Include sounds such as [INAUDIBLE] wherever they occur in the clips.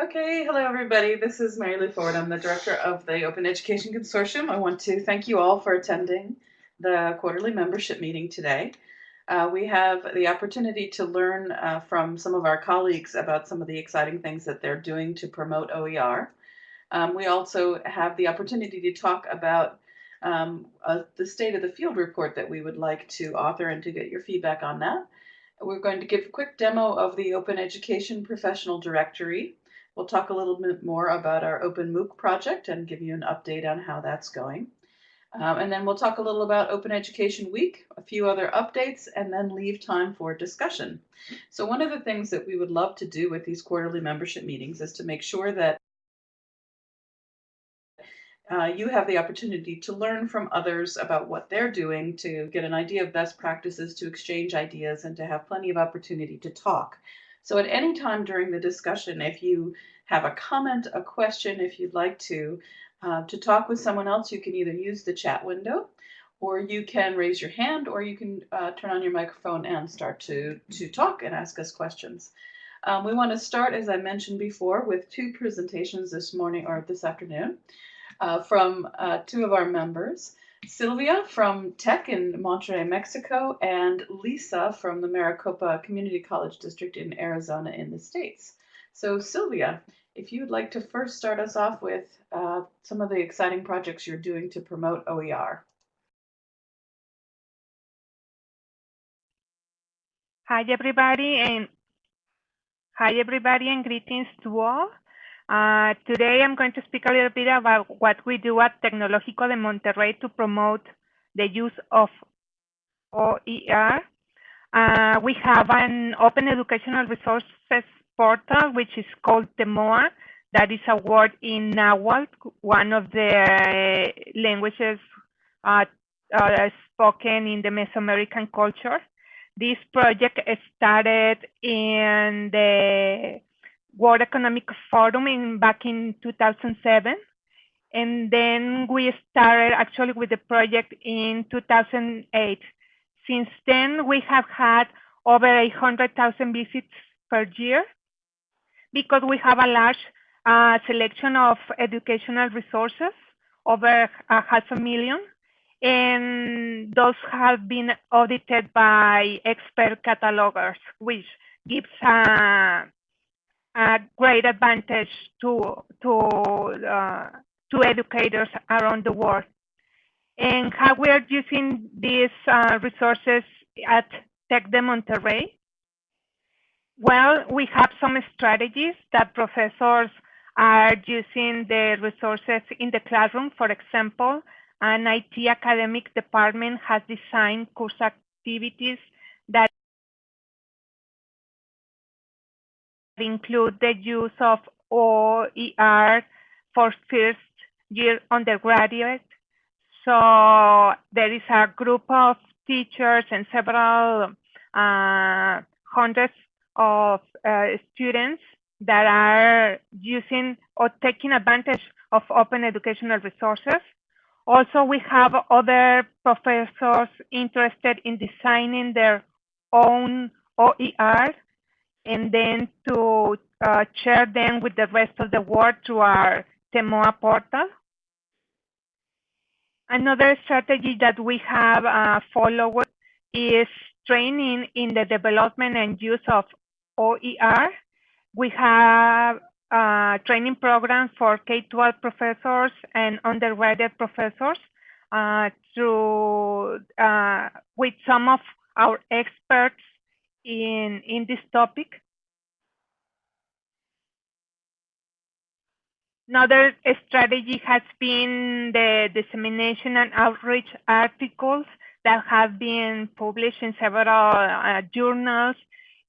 Okay, hello everybody. This is Mary Lou Ford. I'm the director of the Open Education Consortium. I want to thank you all for attending the quarterly membership meeting today. Uh, we have the opportunity to learn uh, from some of our colleagues about some of the exciting things that they're doing to promote OER. Um, we also have the opportunity to talk about um, uh, the state of the field report that we would like to author and to get your feedback on that. We're going to give a quick demo of the Open Education Professional Directory. We'll talk a little bit more about our Open MOOC project and give you an update on how that's going. Um, and then we'll talk a little about Open Education Week, a few other updates, and then leave time for discussion. So one of the things that we would love to do with these quarterly membership meetings is to make sure that uh, you have the opportunity to learn from others about what they're doing, to get an idea of best practices, to exchange ideas, and to have plenty of opportunity to talk. So at any time during the discussion, if you have a comment, a question, if you'd like to, uh, to talk with someone else, you can either use the chat window or you can raise your hand or you can uh, turn on your microphone and start to, to talk and ask us questions. Um, we want to start, as I mentioned before, with two presentations this morning or this afternoon uh, from uh, two of our members. Sylvia from Tech in Monterrey, Mexico, and Lisa from the Maricopa Community College District in Arizona in the States. So Sylvia, if you'd like to first start us off with uh, some of the exciting projects you're doing to promote OER. Hi everybody and hi everybody and greetings to all. Uh, today I'm going to speak a little bit about what we do at Tecnológico de Monterrey to promote the use of OER. Uh, we have an open educational resources portal, which is called TEMOA. That is a word in Nahuatl, one of the languages uh, uh, spoken in the Mesoamerican culture. This project started in the World Economic Forum in back in 2007. And then we started actually with the project in 2008. Since then, we have had over 100,000 visits per year because we have a large uh, selection of educational resources, over a half a million, and those have been audited by expert catalogers, which gives uh, a great advantage to to uh, to educators around the world. And how we are using these uh, resources at Tec de Monterrey? Well, we have some strategies that professors are using the resources in the classroom. For example, an IT academic department has designed course activities include the use of OER for first year undergraduate. So there is a group of teachers and several uh, hundreds of uh, students that are using or taking advantage of open educational resources. Also, we have other professors interested in designing their own OER and then to uh, share them with the rest of the world through our Temoa portal. Another strategy that we have uh, followed is training in the development and use of OER. We have uh, training programs for K-12 professors and undergraduate professors uh, through uh, with some of our experts in, in this topic. Another strategy has been the dissemination and outreach articles that have been published in several uh, journals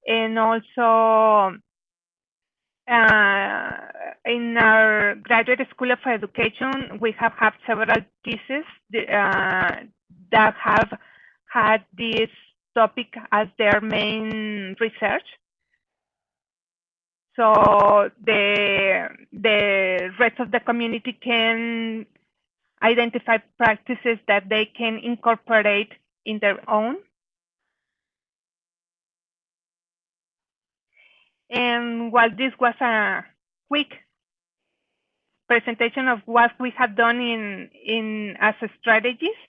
and also uh, in our graduate school of education, we have had several theses uh, that have had this topic as their main research. So the, the rest of the community can identify practices that they can incorporate in their own. And while this was a quick presentation of what we have done in in as strategies.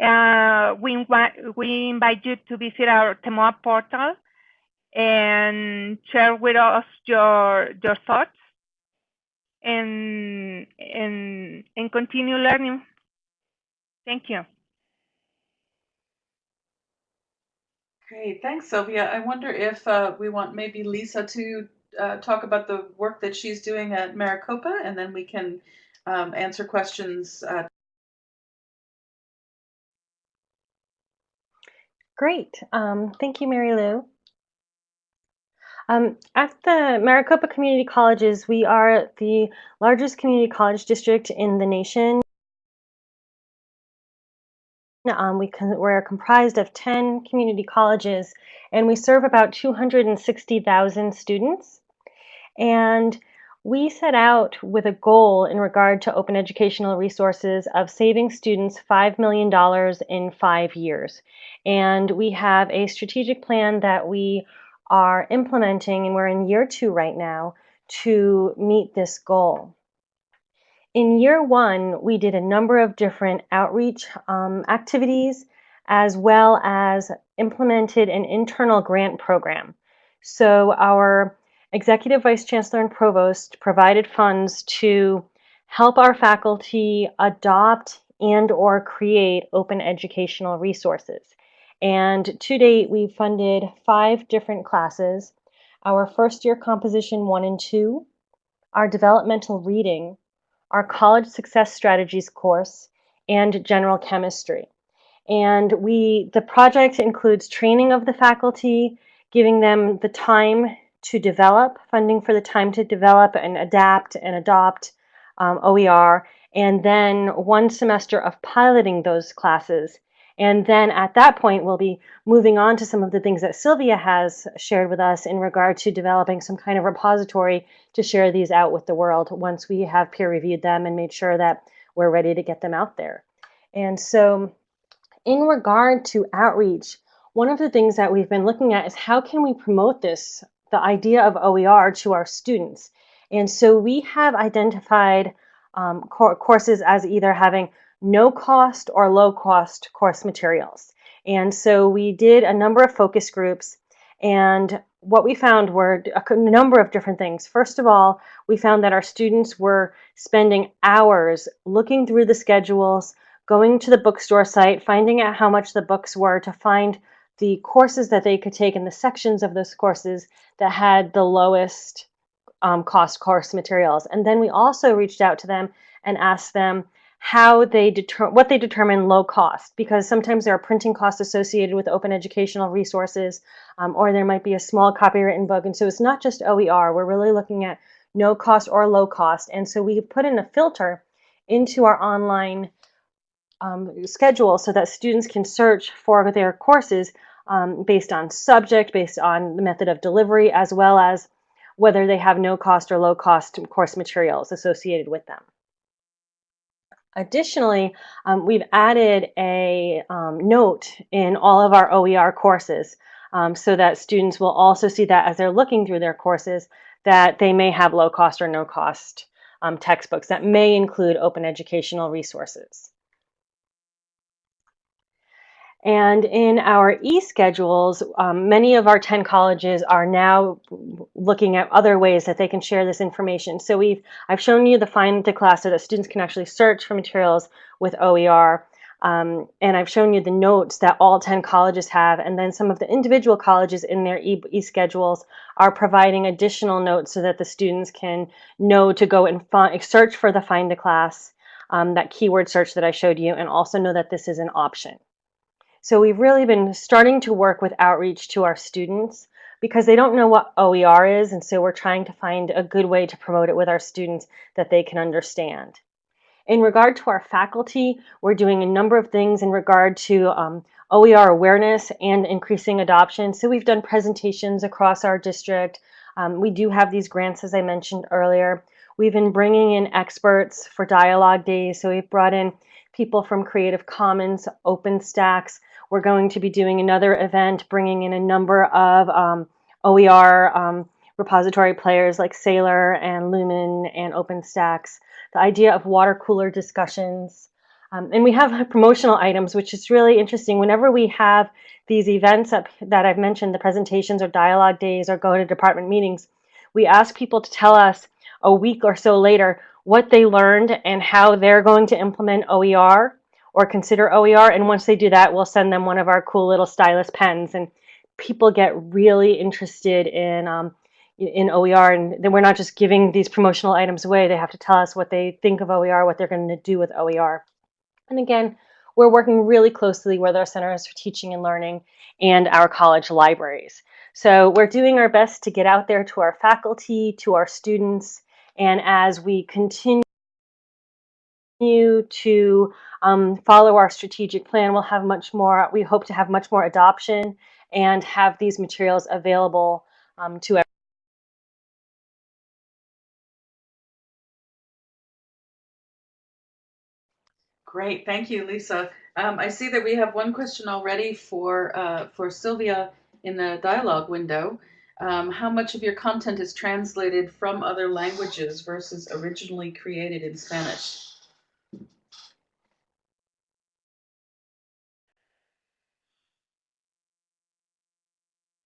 Uh, we invite we invite you to visit our TEMOA portal and share with us your your thoughts and and and continue learning. Thank you. Great, thanks, Sylvia. I wonder if uh, we want maybe Lisa to uh, talk about the work that she's doing at Maricopa, and then we can um, answer questions. Uh... Great. Um, thank you, Mary Lou. Um, at the Maricopa Community Colleges, we are the largest community college district in the nation. Um, we we're comprised of 10 community colleges and we serve about 260,000 students. And we set out with a goal in regard to open educational resources of saving students $5 million in five years. And we have a strategic plan that we are implementing, and we're in year two right now, to meet this goal. In year one, we did a number of different outreach um, activities as well as implemented an internal grant program. So our executive vice chancellor and provost provided funds to help our faculty adopt and or create open educational resources. And to date, we've funded five different classes. Our first year composition one and two, our developmental reading, our college success strategies course, and general chemistry. And we, the project includes training of the faculty, giving them the time to develop, funding for the time to develop and adapt and adopt um, OER, and then one semester of piloting those classes. And then at that point, we'll be moving on to some of the things that Sylvia has shared with us in regard to developing some kind of repository to share these out with the world once we have peer reviewed them and made sure that we're ready to get them out there. And so in regard to outreach, one of the things that we've been looking at is how can we promote this, the idea of OER to our students. And so we have identified um, courses as either having no cost or low cost course materials. And so we did a number of focus groups and what we found were a number of different things. First of all, we found that our students were spending hours looking through the schedules, going to the bookstore site, finding out how much the books were to find the courses that they could take and the sections of those courses that had the lowest um, cost course materials. And then we also reached out to them and asked them how they deter what they determine low cost because sometimes there are printing costs associated with open educational resources um, or there might be a small copywritten book and so it's not just OER we're really looking at no cost or low cost and so we put in a filter into our online um, schedule so that students can search for their courses um, based on subject, based on the method of delivery, as well as whether they have no cost or low cost course materials associated with them. Additionally, um, we've added a um, note in all of our OER courses um, so that students will also see that as they're looking through their courses that they may have low cost or no cost um, textbooks that may include open educational resources. And in our e-schedules, um, many of our 10 colleges are now looking at other ways that they can share this information. So we've, I've shown you the find the class so that students can actually search for materials with OER. Um, and I've shown you the notes that all 10 colleges have. And then some of the individual colleges in their e-schedules are providing additional notes so that the students can know to go and find, search for the find a class, um, that keyword search that I showed you, and also know that this is an option. So we've really been starting to work with outreach to our students because they don't know what OER is, and so we're trying to find a good way to promote it with our students that they can understand. In regard to our faculty, we're doing a number of things in regard to um, OER awareness and increasing adoption. So we've done presentations across our district. Um, we do have these grants, as I mentioned earlier. We've been bringing in experts for dialogue days. So we've brought in people from Creative Commons, OpenStax, we're going to be doing another event bringing in a number of um, OER um, repository players like Saylor and Lumen and OpenStax, the idea of water cooler discussions. Um, and we have [LAUGHS] promotional items, which is really interesting. Whenever we have these events up that I've mentioned, the presentations or dialogue days or go to department meetings, we ask people to tell us a week or so later what they learned and how they're going to implement OER or consider OER. And once they do that, we'll send them one of our cool little stylus pens. And people get really interested in um, in OER, and then we're not just giving these promotional items away. They have to tell us what they think of OER, what they're going to do with OER. And again, we're working really closely with our centers for teaching and learning and our college libraries. So we're doing our best to get out there to our faculty, to our students, and as we continue to um, follow our strategic plan, we'll have much more, we hope to have much more adoption and have these materials available um, to everyone. Great, thank you, Lisa. Um, I see that we have one question already for uh, for Sylvia in the dialogue window. Um, how much of your content is translated from other languages versus originally created in Spanish?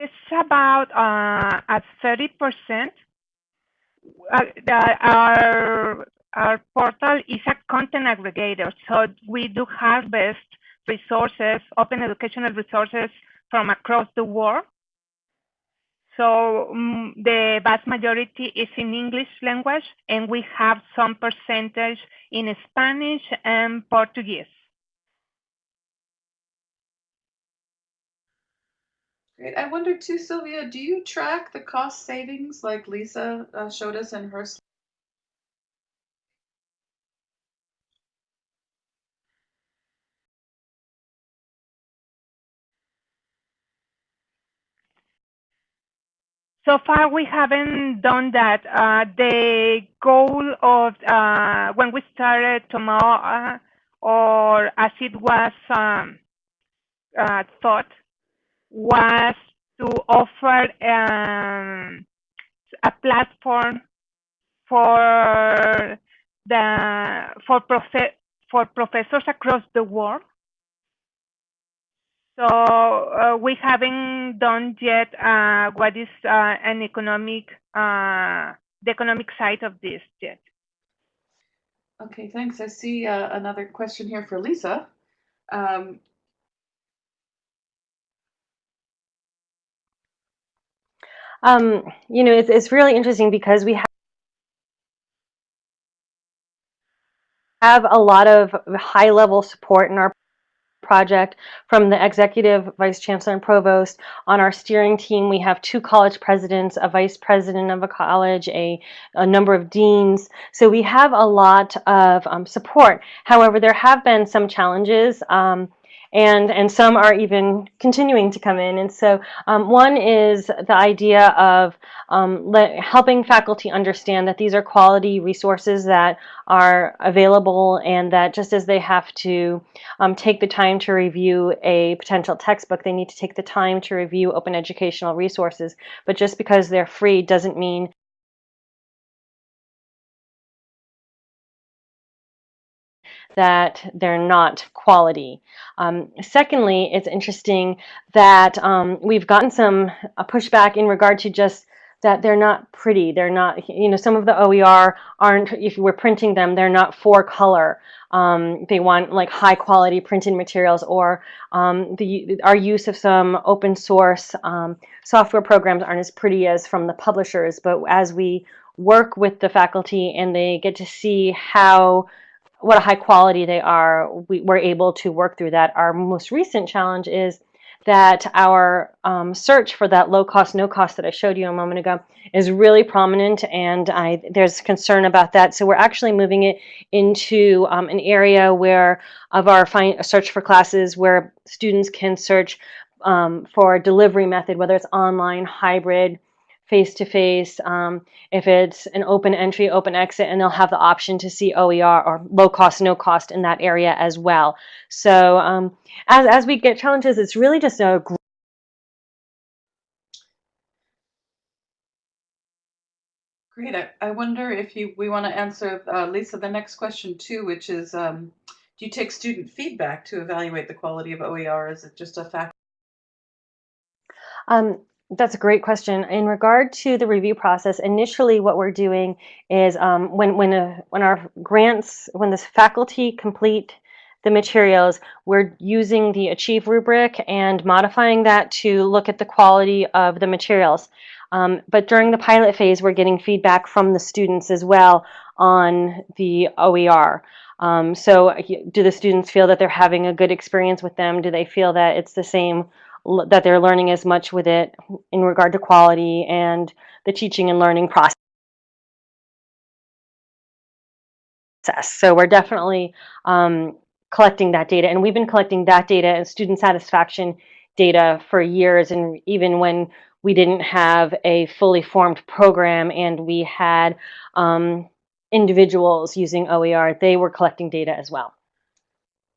It's about uh, at 30%. Uh, our our portal is a content aggregator, so we do harvest resources, open educational resources from across the world. So um, the vast majority is in English language, and we have some percentage in Spanish and Portuguese. Great. I wonder too, Sylvia, do you track the cost savings like Lisa uh, showed us in her slide? So far, we haven't done that. Uh, the goal of uh, when we started TEMOA, uh, or as it was um, uh, thought, was to offer um, a platform for the for prof- for professors across the world so uh, we haven't done yet uh, what is uh, an economic, uh, the economic side of this yet. Okay, thanks. I see uh, another question here for Lisa. Um, um, you know, it's, it's really interesting because we have have a lot of high level support in our project from the executive vice chancellor and provost. On our steering team, we have two college presidents, a vice president of a college, a, a number of deans. So we have a lot of um, support. However, there have been some challenges. Um, and and some are even continuing to come in. And so um, one is the idea of um, helping faculty understand that these are quality resources that are available and that just as they have to um, take the time to review a potential textbook, they need to take the time to review open educational resources. But just because they're free doesn't mean that they're not quality. Um, secondly, it's interesting that um, we've gotten some pushback in regard to just that they're not pretty. They're not, you know, some of the OER aren't, if we're printing them, they're not for color. Um, they want like high quality printed materials or um, the our use of some open source um, software programs aren't as pretty as from the publishers. But as we work with the faculty and they get to see how what a high quality they are, we, are able to work through that. Our most recent challenge is that our um, search for that low cost, no cost that I showed you a moment ago is really prominent and I, there's concern about that. So we're actually moving it into um, an area where of our search for classes where students can search um, for delivery method, whether it's online, hybrid, face-to-face, um, if it's an open entry, open exit, and they'll have the option to see OER or low cost, no cost in that area as well. So um, as, as we get challenges, it's really just a Great. I, I wonder if you we want to answer uh, Lisa the next question too, which is um, do you take student feedback to evaluate the quality of OER? Is it just a fact? Um, that's a great question. In regard to the review process, initially what we're doing is um, when when a, when our grants when the faculty complete the materials, we're using the Achieve rubric and modifying that to look at the quality of the materials. Um, but during the pilot phase, we're getting feedback from the students as well on the OER. Um, so do the students feel that they're having a good experience with them? Do they feel that it's the same that they're learning as much with it in regard to quality and the teaching and learning process. So we're definitely um, collecting that data, and we've been collecting that data and student satisfaction data for years, and even when we didn't have a fully formed program and we had um, individuals using OER, they were collecting data as well.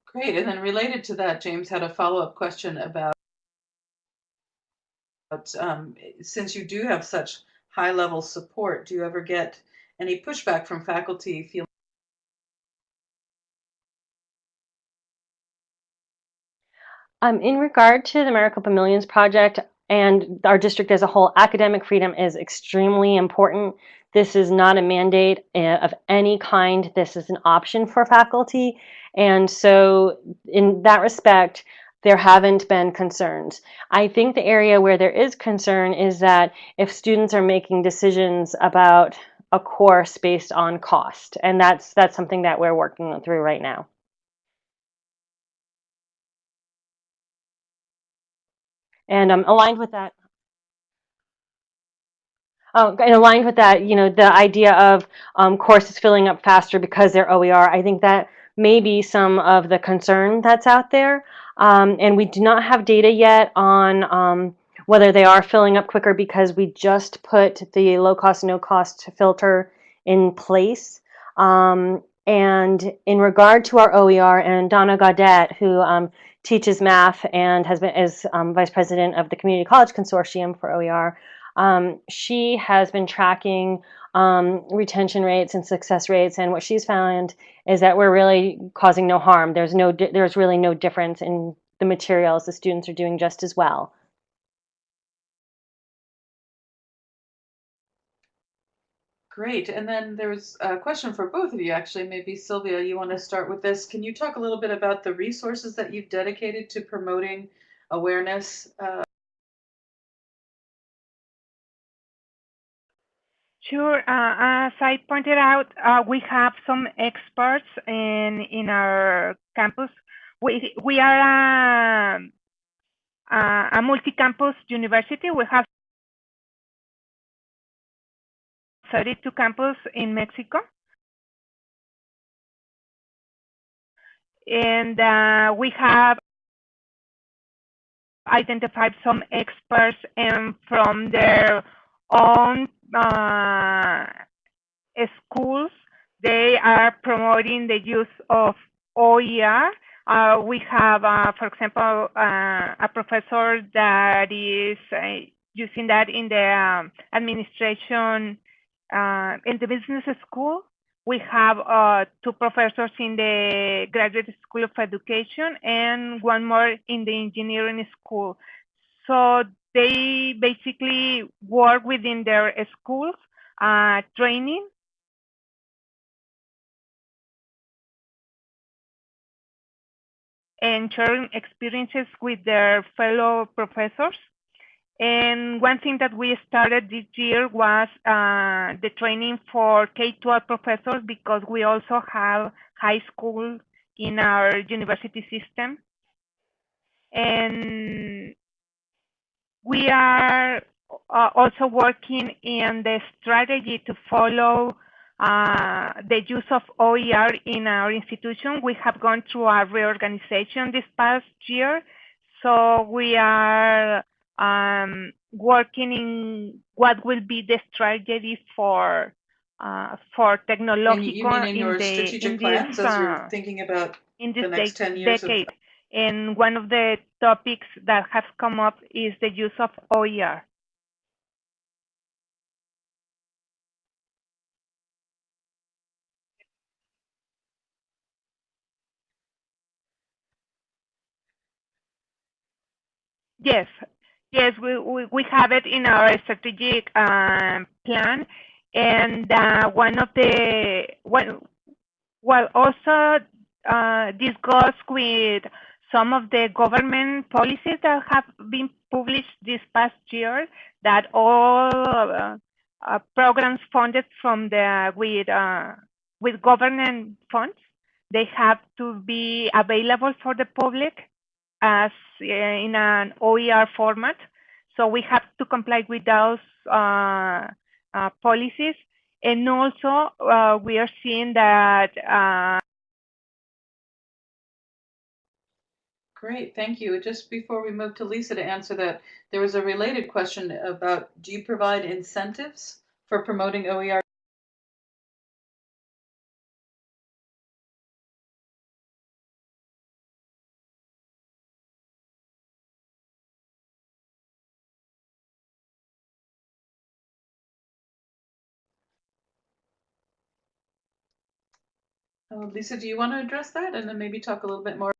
Great, and then related to that, James had a follow-up question about um, since you do have such high level support, do you ever get any pushback from faculty feeling? Um, in regard to the Maricopa Millions project and our district as a whole, academic freedom is extremely important. This is not a mandate uh, of any kind. This is an option for faculty. And so in that respect, there haven't been concerns. I think the area where there is concern is that if students are making decisions about a course based on cost, and that's that's something that we're working through right now. And um, aligned with that, Oh, and aligned with that, you know, the idea of um, courses filling up faster because they're OER, I think that may be some of the concern that's out there. Um, and we do not have data yet on um, whether they are filling up quicker because we just put the low cost, no cost filter in place. Um, and in regard to our OER and Donna Gaudet, who um, teaches math and has been is um, vice president of the Community College Consortium for OER, um, she has been tracking um, retention rates and success rates, and what she's found is that we're really causing no harm. There's no, there's really no difference in the materials. The students are doing just as well. Great. And then there's a question for both of you, actually. Maybe Sylvia, you want to start with this. Can you talk a little bit about the resources that you've dedicated to promoting awareness uh, Sure. Uh, as I pointed out, uh, we have some experts in in our campus. We we are a, a, a multi-campus university. We have 32 campus in Mexico. And uh, we have identified some experts and from their own uh, schools, they are promoting the use of OER. Uh, we have, uh, for example, uh, a professor that is uh, using that in the um, administration uh, in the business school. We have two professors in the Graduate School of Education and one more in the engineering school. So they basically work within their schools, uh, training. and sharing experiences with their fellow professors. And one thing that we started this year was uh, the training for K-12 professors because we also have high school in our university system. And we are uh, also working in the strategy to follow uh, the use of OER in our institution. We have gone through a reorganization this past year. So we are um, working in what will be the strategy for uh, for technological you mean in, your the, strategic in plans as you're thinking about in the next de 10 years of-. And one of the topics that have come up is the use of OER. Yes, yes, we, we, we have it in our strategic um, plan. And uh, one of the, well, well, also uh, discussed with some of the government policies that have been published this past year that all uh, uh, programs funded from the with uh, with government funds they have to be available for the public as uh, in an OER format. So we have to comply with those uh, uh, policies. And also, we are seeing that. Great, thank you. Just before we move to Lisa to answer that, there was a related question about, do you provide incentives for promoting OER? Uh, Lisa, do you want to address that and then maybe talk a little bit more?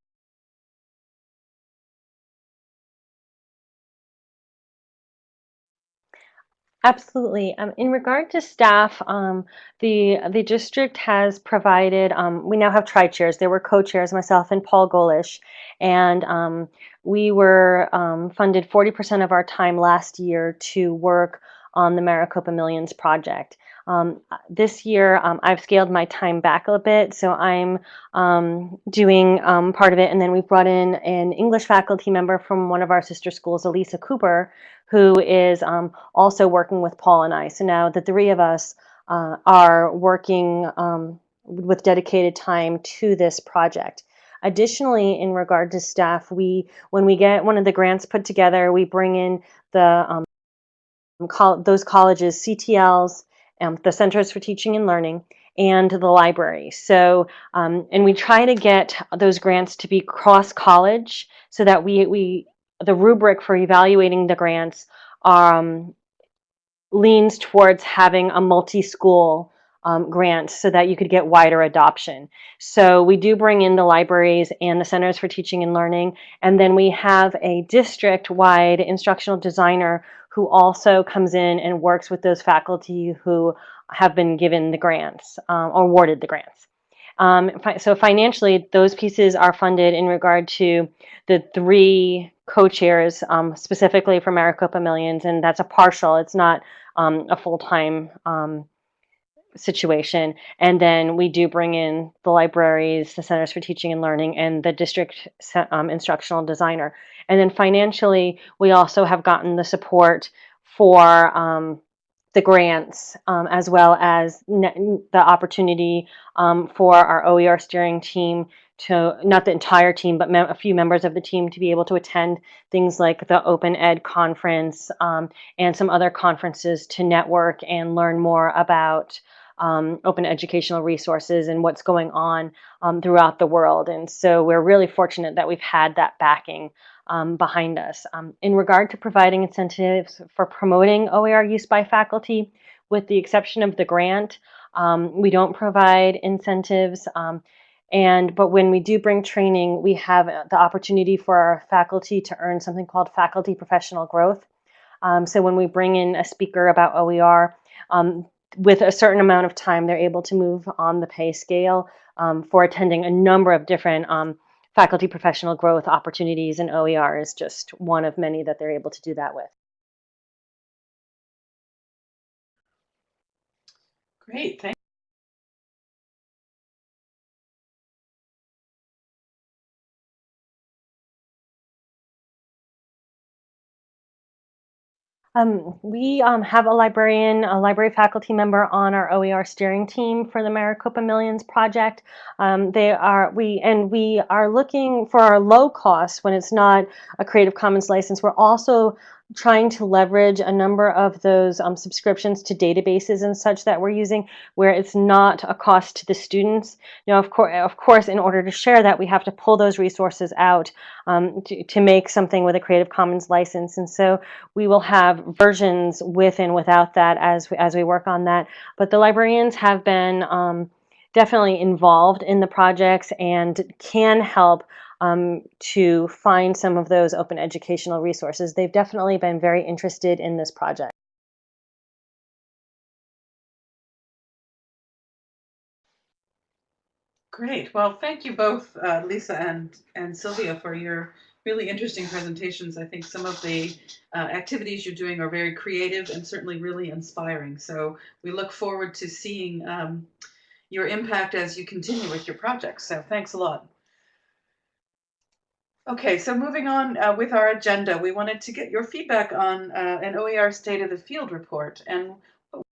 Absolutely. Um, in regard to staff, um, the the district has provided. Um, we now have tri-chairs. There were co-chairs, myself and Paul Golish, and um, we were um, funded 40% of our time last year to work on the Maricopa Millions project. Um, this year, I've scaled my time back a bit, so I'm um, doing part of it, and then we've brought in an English faculty member from one of our sister schools, Alisa Cooper, who is um, also working with Paul and I. So now the three of us uh, are working um, with dedicated time to this project. Additionally, in regard to staff, we when we get one of the grants put together, we bring in the um, col those colleges, CTLs, um, the Centers for Teaching and Learning, and the library. So, um, and we try to get those grants to be cross college so that we we the rubric for evaluating the grants um, leans towards having a multi-school um, grant so that you could get wider adoption. So we do bring in the libraries and the Centers for Teaching and Learning, and then we have a district-wide instructional designer who also comes in and works with those faculty who have been given the grants um, or awarded the grants. Um, so financially, those pieces are funded in regard to the three co-chairs um, specifically for Maricopa Millions, and that's a partial. It's not um, a full-time um, situation. And then we do bring in the libraries, the Centers for Teaching and Learning, and the district um, instructional designer. And then financially, we also have gotten the support for um, the grants um, as well as the opportunity um, for our OER steering team to, not the entire team, but a few members of the team to be able to attend things like the Open Ed conference um, and some other conferences to network and learn more about um, open educational resources and what's going on um, throughout the world. And so we're really fortunate that we've had that backing um, behind us. Um, in regard to providing incentives for promoting OER use by faculty, with the exception of the grant, um, we don't provide incentives. Um, and but when we do bring training, we have the opportunity for our faculty to earn something called faculty professional growth. so when we bring in a speaker about OER, with a certain amount of time, they're able to move on the pay scale um, for attending a number of different um, faculty professional growth opportunities, and OER is just one of many that they're able to do that with. Great, thank Um, we um, have a librarian, a library faculty member on our OER steering team for the Maricopa Millions project. Um, they are we and we are looking for our low cost when it's not a Creative Commons license. We're also trying to leverage a number of those um, subscriptions to databases and such that we're using where it's not a cost to the students. Now, of, course, of course, in order to share that, we have to pull those resources out um, to, to make something with a Creative Commons license. And so we will have versions with and without that as we, as we work on that. But the librarians have been um, definitely involved in the projects and can help um, to find some of those open educational resources. They've definitely been very interested in this project. Great. Well, thank you both, uh, Lisa and, and Sylvia, for your really interesting presentations. I think some of the uh, activities you're doing are very creative and certainly really inspiring. So we look forward to seeing um, your impact as you continue with your projects. So thanks a lot. Okay, so moving on uh, with our agenda, we wanted to get your feedback on uh, an OER State of the Field report. And what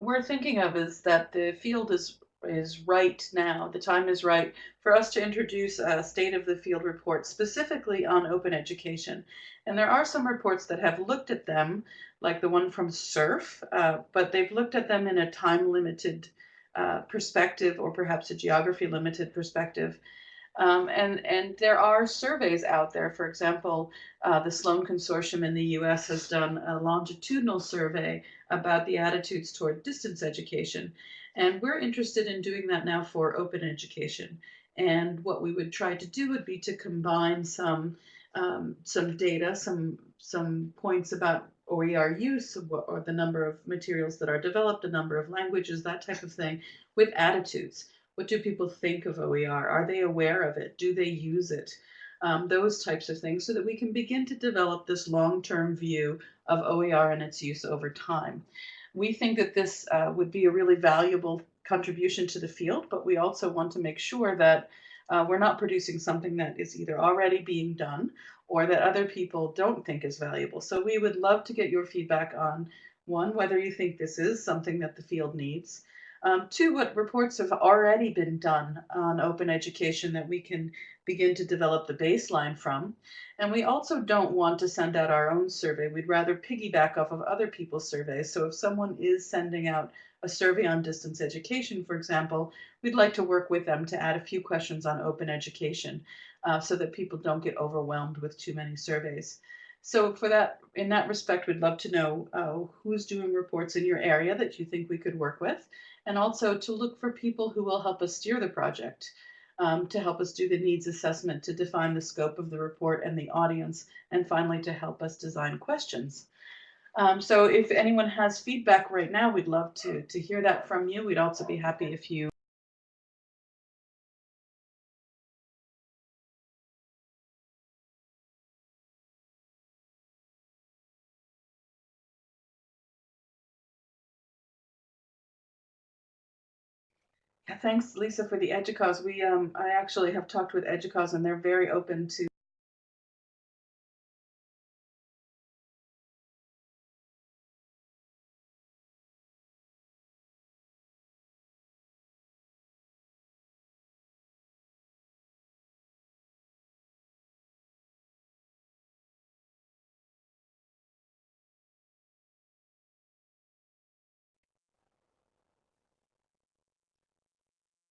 we're thinking of is that the field is is right now. The time is right for us to introduce a state of the field report specifically on open education. And there are some reports that have looked at them, like the one from SURF, uh, but they've looked at them in a time limited uh, perspective or perhaps a geography limited perspective. Um, and, and there are surveys out there. For example, uh, the Sloan Consortium in the US has done a longitudinal survey about the attitudes toward distance education. And we're interested in doing that now for open education. And what we would try to do would be to combine some um, some data, some some points about OER use or the number of materials that are developed, the number of languages, that type of thing, with attitudes. What do people think of OER? Are they aware of it? Do they use it? Um, those types of things so that we can begin to develop this long-term view of OER and its use over time. We think that this uh, would be a really valuable contribution to the field, but we also want to make sure that uh, we're not producing something that is either already being done or that other people don't think is valuable. So we would love to get your feedback on one, whether you think this is something that the field needs. Um, two, what reports have already been done on open education that we can begin to develop the baseline from. And we also don't want to send out our own survey. We'd rather piggyback off of other people's surveys. So if someone is sending out a survey on distance education, for example, we'd like to work with them to add a few questions on open education uh, so that people don't get overwhelmed with too many surveys. So for that, in that respect, we'd love to know uh, who's doing reports in your area that you think we could work with, and also to look for people who will help us steer the project um, to help us do the needs assessment to define the scope of the report and the audience, and finally to help us design questions. Um, so if anyone has feedback right now, we'd love to, to hear that from you. We'd also be happy if you Thanks, Lisa, for the EDUCAUSE. We, um, I actually have talked with EDUCAUSE and they're very open to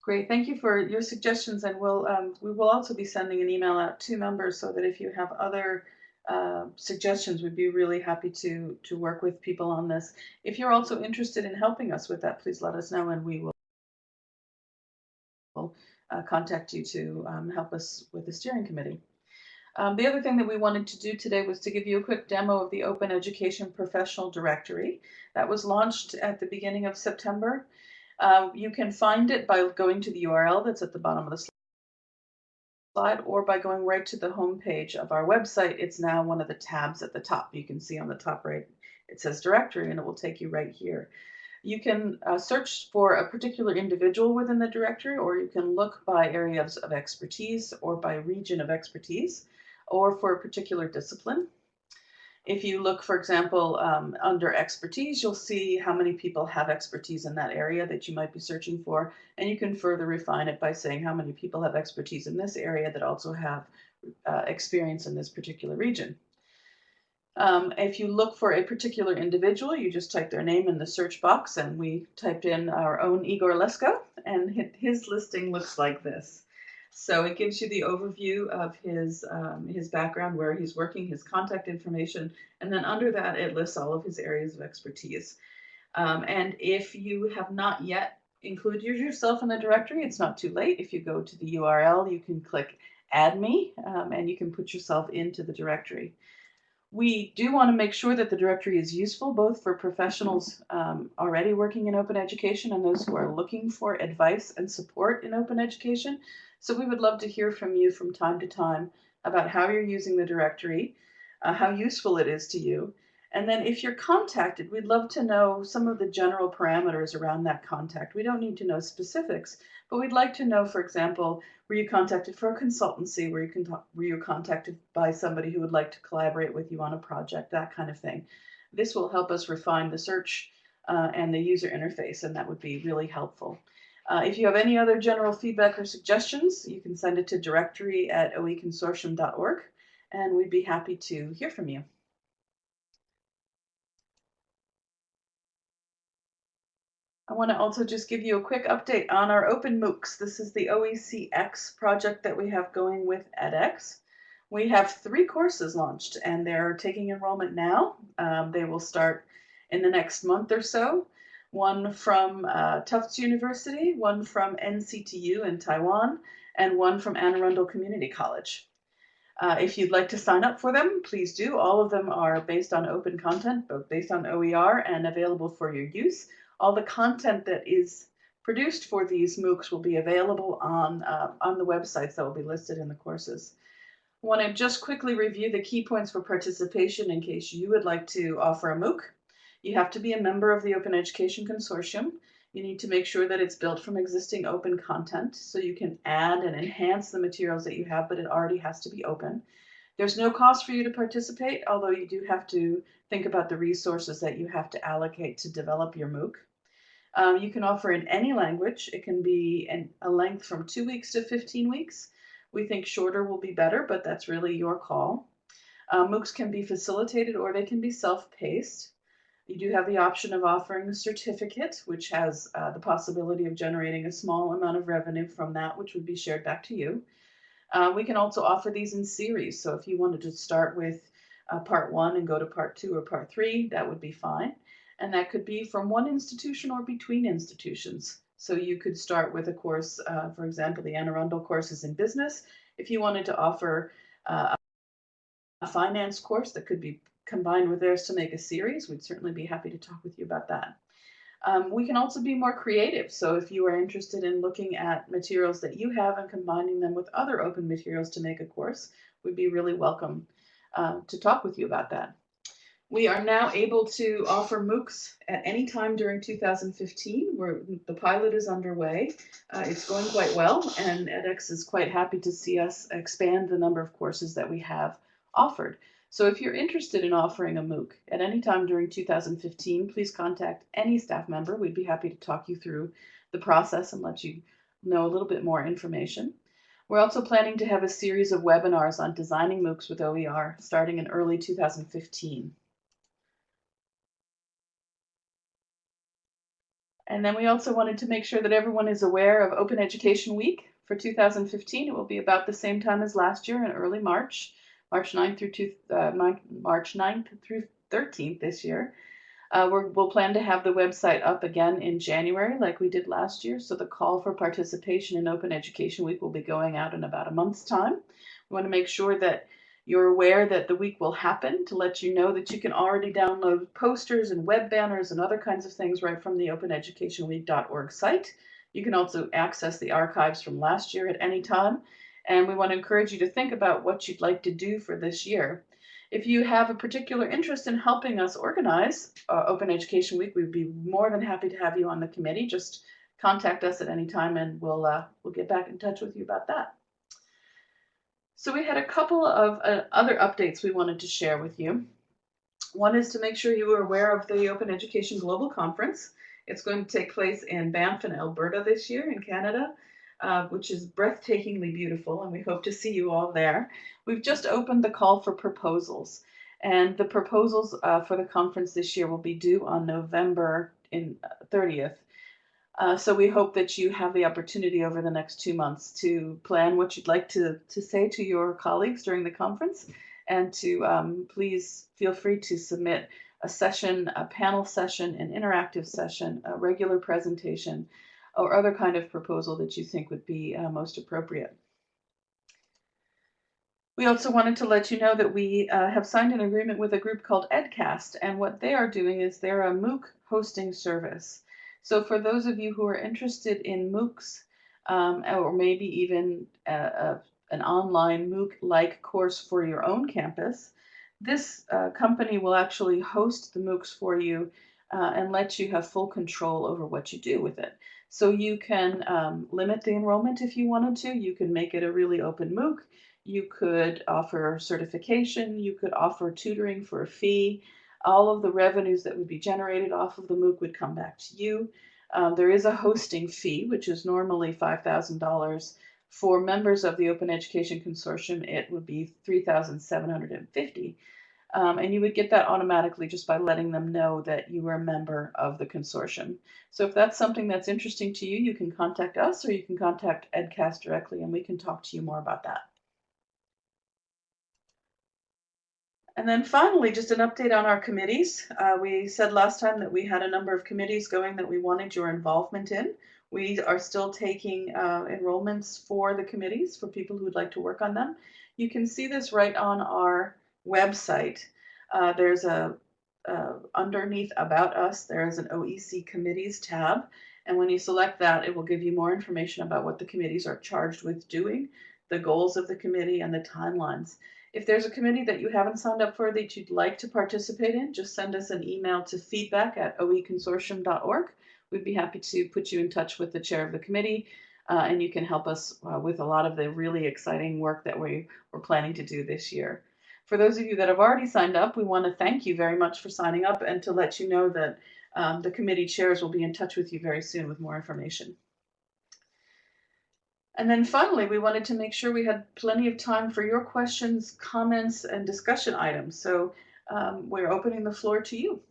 Great, thank you for your suggestions, and we'll um, we will also be sending an email out to members so that if you have other uh, suggestions, we'd be really happy to to work with people on this. If you're also interested in helping us with that, please let us know, and we will uh, contact you to um, help us with the steering committee. Um, the other thing that we wanted to do today was to give you a quick demo of the Open Education Professional Directory that was launched at the beginning of September. Um, you can find it by going to the URL that's at the bottom of the slide or by going right to the home page of our website. It's now one of the tabs at the top. You can see on the top right, it says directory and it will take you right here. You can uh, search for a particular individual within the directory or you can look by areas of expertise or by region of expertise or for a particular discipline. If you look, for example, um, under expertise, you'll see how many people have expertise in that area that you might be searching for. And you can further refine it by saying how many people have expertise in this area that also have uh, experience in this particular region. Um, if you look for a particular individual, you just type their name in the search box and we typed in our own Igor Lesko and his listing looks like this. So it gives you the overview of his um, his background, where he's working, his contact information, and then under that it lists all of his areas of expertise. Um, and if you have not yet included yourself in the directory, it's not too late. If you go to the URL, you can click add me um, and you can put yourself into the directory. We do want to make sure that the directory is useful both for professionals um, already working in open education and those who are looking for advice and support in open education. So we would love to hear from you from time to time about how you're using the directory, uh, how useful it is to you, and then if you're contacted, we'd love to know some of the general parameters around that contact. We don't need to know specifics, but we'd like to know, for example, were you contacted for a consultancy? Were you, con were you contacted by somebody who would like to collaborate with you on a project? That kind of thing. This will help us refine the search uh, and the user interface, and that would be really helpful. Uh, if you have any other general feedback or suggestions, you can send it to directory at oeconsortium.org, and we'd be happy to hear from you. I want to also just give you a quick update on our Open MOOCs. This is the OECX project that we have going with edX. We have three courses launched and they're taking enrollment now. Um, they will start in the next month or so. One from uh, Tufts University, one from NCTU in Taiwan, and one from Anne Arundel Community College. Uh, if you'd like to sign up for them, please do. All of them are based on open content, both based on OER and available for your use all the content that is produced for these MOOCs will be available on, uh, on the websites that will be listed in the courses. I want to just quickly review the key points for participation in case you would like to offer a MOOC. You have to be a member of the Open Education Consortium. You need to make sure that it's built from existing open content so you can add and enhance the materials that you have, but it already has to be open. There's no cost for you to participate, although you do have to think about the resources that you have to allocate to develop your MOOC. Um, you can offer in any language. It can be in a length from two weeks to 15 weeks. We think shorter will be better, but that's really your call. Uh, MOOCs can be facilitated or they can be self-paced. You do have the option of offering a certificate, which has uh, the possibility of generating a small amount of revenue from that, which would be shared back to you. Uh, we can also offer these in series. So if you wanted to start with uh, part one and go to part two or part three, that would be fine and that could be from one institution or between institutions. So you could start with a course, uh, for example, the Anne Arundel courses in business. If you wanted to offer uh, a finance course that could be combined with theirs to make a series, we'd certainly be happy to talk with you about that. Um, we can also be more creative. So if you are interested in looking at materials that you have and combining them with other open materials to make a course, we'd be really welcome uh, to talk with you about that. We are now able to offer MOOCs at any time during 2015. Where the pilot is underway. Uh, it's going quite well, and edX is quite happy to see us expand the number of courses that we have offered. So if you're interested in offering a MOOC at any time during 2015, please contact any staff member. We'd be happy to talk you through the process and let you know a little bit more information. We're also planning to have a series of webinars on designing MOOCs with OER starting in early 2015. And then we also wanted to make sure that everyone is aware of Open Education Week for 2015. It will be about the same time as last year in early March, March 9th through two, uh, March 9th through 13th this year. Uh, we will plan to have the website up again in January like we did last year. So the call for participation in Open Education Week will be going out in about a month's time. We want to make sure that you're aware that the week will happen to let you know that you can already download posters and web banners and other kinds of things right from the openeducationweek.org site. You can also access the archives from last year at any time. And we want to encourage you to think about what you'd like to do for this year. If you have a particular interest in helping us organize uh, Open Education Week, we'd be more than happy to have you on the committee. Just contact us at any time and we'll, uh, we'll get back in touch with you about that. So we had a couple of uh, other updates we wanted to share with you. One is to make sure you are aware of the Open Education Global Conference. It's going to take place in Banff and Alberta this year in Canada, uh, which is breathtakingly beautiful, and we hope to see you all there. We've just opened the call for proposals, and the proposals uh, for the conference this year will be due on November in 30th. Uh, uh, so we hope that you have the opportunity over the next two months to plan what you'd like to, to say to your colleagues during the conference and to um, please feel free to submit a session, a panel session, an interactive session, a regular presentation or other kind of proposal that you think would be uh, most appropriate. We also wanted to let you know that we uh, have signed an agreement with a group called EdCast, and what they are doing is they're a MOOC hosting service. So for those of you who are interested in MOOCs, um, or maybe even a, a, an online MOOC-like course for your own campus, this uh, company will actually host the MOOCs for you uh, and let you have full control over what you do with it. So you can um, limit the enrollment if you wanted to. You can make it a really open MOOC. You could offer certification. You could offer tutoring for a fee all of the revenues that would be generated off of the MOOC would come back to you. Um, there is a hosting fee, which is normally $5,000. For members of the Open Education Consortium, it would be $3,750. Um, and you would get that automatically just by letting them know that you were a member of the consortium. So if that's something that's interesting to you, you can contact us or you can contact EdCast directly and we can talk to you more about that. And then finally, just an update on our committees. Uh, we said last time that we had a number of committees going that we wanted your involvement in. We are still taking uh, enrollments for the committees for people who would like to work on them. You can see this right on our website. Uh, there's a underneath about us, there is an OEC committees tab. And when you select that, it will give you more information about what the committees are charged with doing, the goals of the committee, and the timelines. If there's a committee that you haven't signed up for that you'd like to participate in, just send us an email to feedback at oeconsortium.org. We'd be happy to put you in touch with the chair of the committee, uh, and you can help us uh, with a lot of the really exciting work that we, we're planning to do this year. For those of you that have already signed up, we want to thank you very much for signing up and to let you know that um, the committee chairs will be in touch with you very soon with more information. And then finally, we wanted to make sure we had plenty of time for your questions, comments, and discussion items. So um, we're opening the floor to you.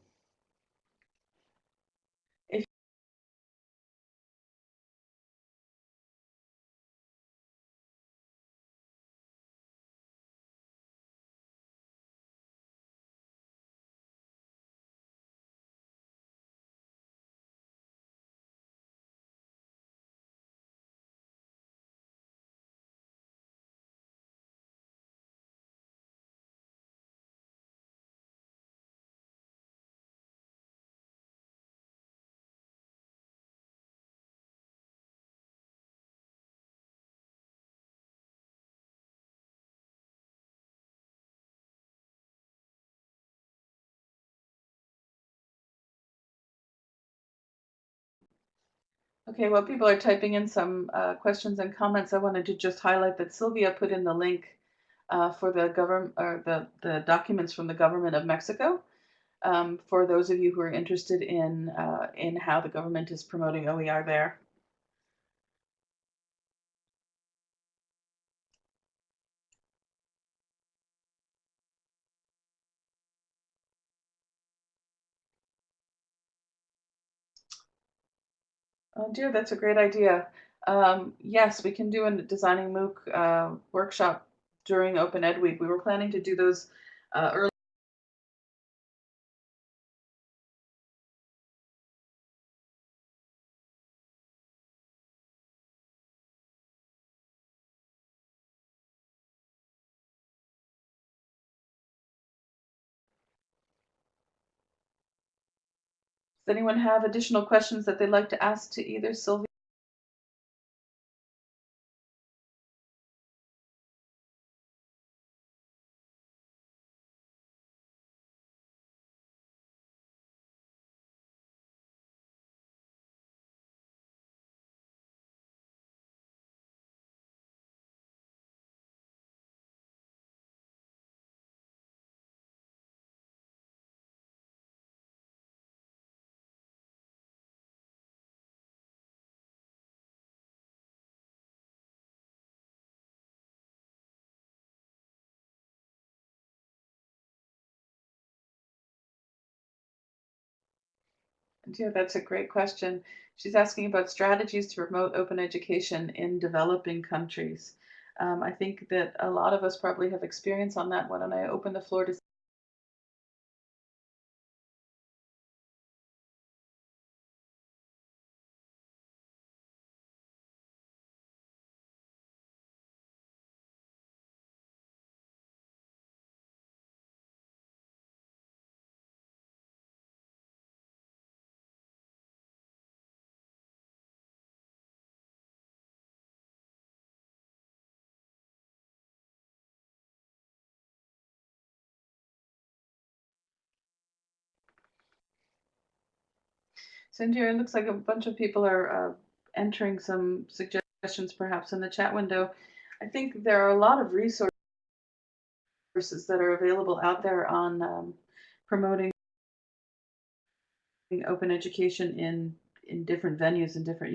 Okay, while people are typing in some uh, questions and comments, I wanted to just highlight that Sylvia put in the link uh, for the government or the, the documents from the government of Mexico. Um, for those of you who are interested in uh, in how the government is promoting OER there. Oh dear, that's a great idea. Um, yes, we can do a designing MOOC uh, workshop during Open Ed Week. We were planning to do those uh, early. Anyone have additional questions that they'd like to ask to either Sylvia? Yeah, that's a great question. She's asking about strategies to promote open education in developing countries. Um, I think that a lot of us probably have experience on that. one, don't I open the floor to Cindy, it looks like a bunch of people are uh, entering some suggestions perhaps in the chat window. I think there are a lot of resources that are available out there on um, promoting open education in, in different venues in different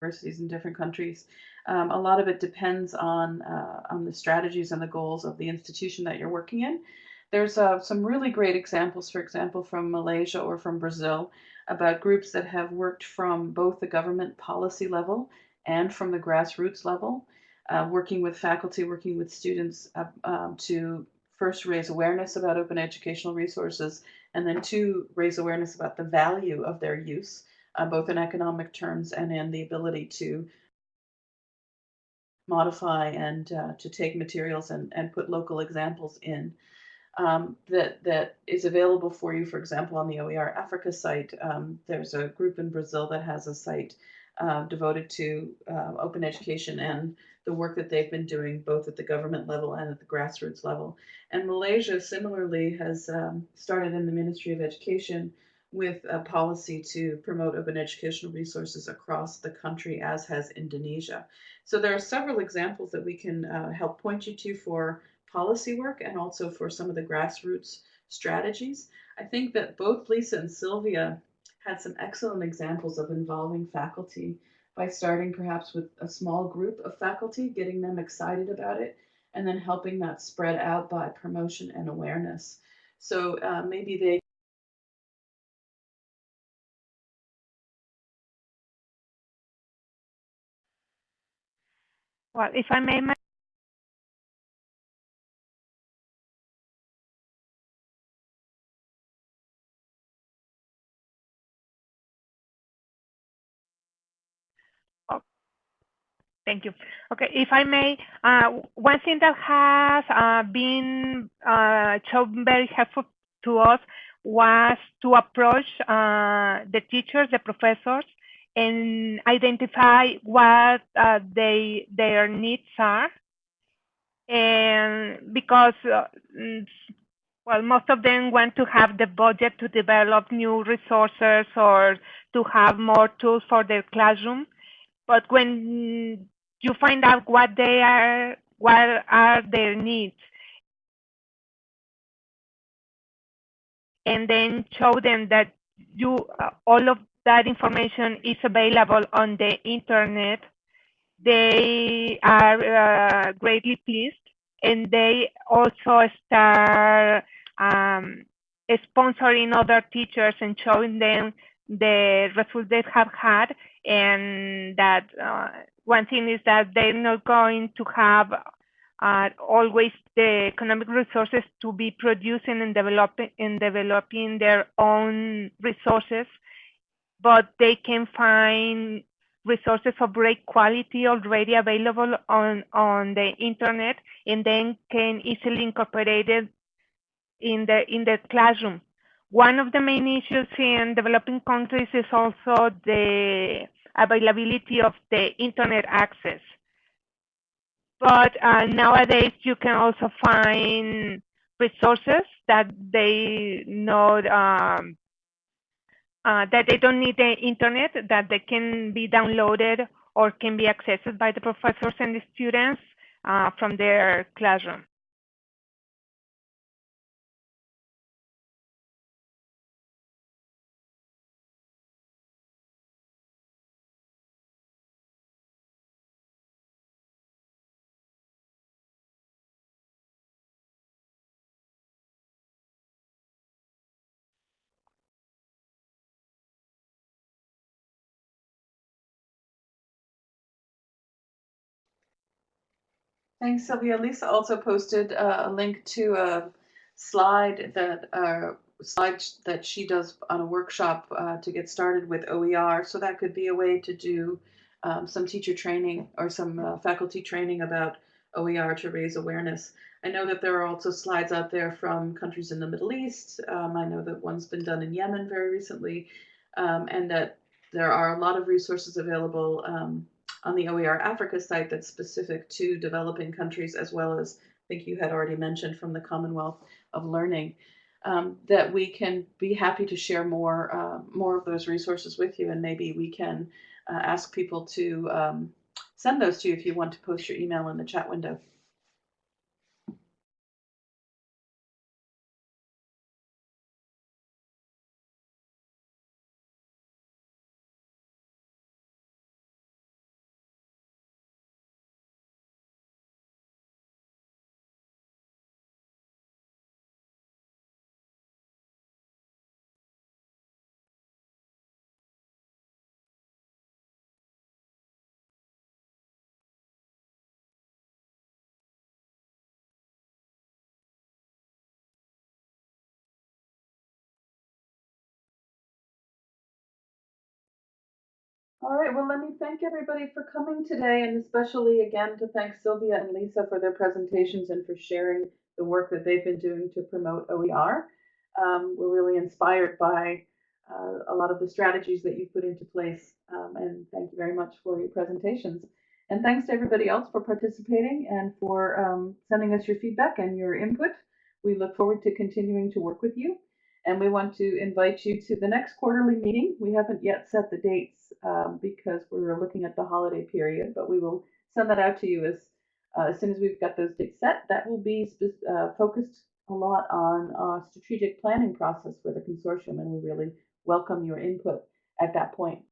universities in different countries. Um, a lot of it depends on, uh, on the strategies and the goals of the institution that you're working in. There's uh, some really great examples, for example, from Malaysia or from Brazil about groups that have worked from both the government policy level and from the grassroots level, uh, working with faculty, working with students uh, um, to first raise awareness about open educational resources, and then two, raise awareness about the value of their use, uh, both in economic terms and in the ability to modify and uh, to take materials and, and put local examples in um, that that is available for you. For example, on the OER Africa site, um, there's a group in Brazil that has a site uh, devoted to uh, open education and the work that they've been doing both at the government level and at the grassroots level. And Malaysia similarly has um, started in the Ministry of Education with a policy to promote open educational resources across the country, as has Indonesia. So there are several examples that we can uh, help point you to for policy work and also for some of the grassroots strategies. I think that both Lisa and Sylvia had some excellent examples of involving faculty by starting perhaps with a small group of faculty, getting them excited about it, and then helping that spread out by promotion and awareness. So uh, maybe they Well, if I may Thank you. Okay, if I may, uh, one thing that has uh, been uh, shown very helpful to us was to approach uh, the teachers, the professors, and identify what uh, they their needs are. And because, uh, well, most of them want to have the budget to develop new resources or to have more tools for their classroom. But when you find out what they are, what are their needs, and then show them that you uh, all of that information is available on the internet. They are uh, greatly pleased, and they also start um, sponsoring other teachers and showing them the results they have had, and that uh, one thing is that they're not going to have uh, always the economic resources to be producing and developing and developing their own resources, but they can find resources of great quality already available on, on the internet and then can easily incorporate it in the in the classroom. One of the main issues in developing countries is also the availability of the internet access. But uh, nowadays, you can also find resources that they know um, uh, that they don't need the internet, that they can be downloaded or can be accessed by the professors and the students uh, from their classroom. Thanks, Sylvia. Lisa also posted uh, a link to a slide that uh, slide that she does on a workshop uh, to get started with OER. So that could be a way to do um, some teacher training or some uh, faculty training about OER to raise awareness. I know that there are also slides out there from countries in the Middle East. Um, I know that one's been done in Yemen very recently, um, and that there are a lot of resources available um, on the OER Africa site that's specific to developing countries, as well as I think you had already mentioned from the Commonwealth of Learning. um, that we can be happy to share more uh, more of those resources with you, and maybe we can uh, ask people to um, send those to you if you want to post your email in the chat window. All right, well, let me thank everybody for coming today, and especially again to thank Sylvia and Lisa for their presentations and for sharing the work that they've been doing to promote OER. Um, we're really inspired by uh, a lot of the strategies that you've put into place, um, and thank you very much for your presentations. And thanks to everybody else for participating and for um, sending us your feedback and your input. We look forward to continuing to work with you. And we want to invite you to the next quarterly meeting. We haven't yet set the dates um, because we were looking at the holiday period, but we will send that out to you as, uh, as soon as we've got those dates set. That will be uh, focused a lot on our strategic planning process for the consortium, and we really welcome your input at that point.